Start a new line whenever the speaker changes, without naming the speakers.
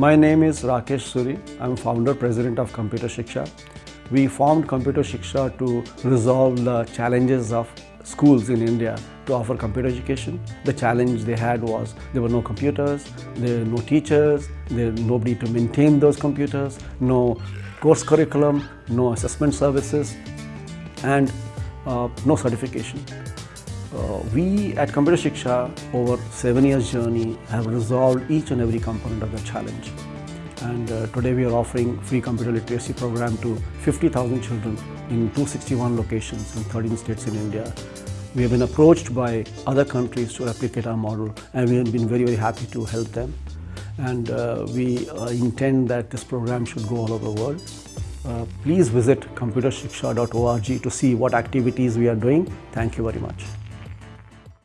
My name is Rakesh Suri. I'm founder president of Computer Shiksha. We formed Computer Shiksha to resolve the challenges of schools in India to offer computer education. The challenge they had was there were no computers, there were no teachers, there was nobody to maintain those computers, no course curriculum, no assessment services, and uh, no certification. Uh, we at Computer Shiksha over seven years journey have resolved each and every component of the challenge. And uh, today we are offering free computer literacy program to 50,000 children in 261 locations in 13 states in India. We have been approached by other countries to replicate our model and we have been very, very happy to help them. And uh, we uh, intend that this program should go all over the world. Uh, please visit computershiksha.org to see what activities we are doing. Thank you very much.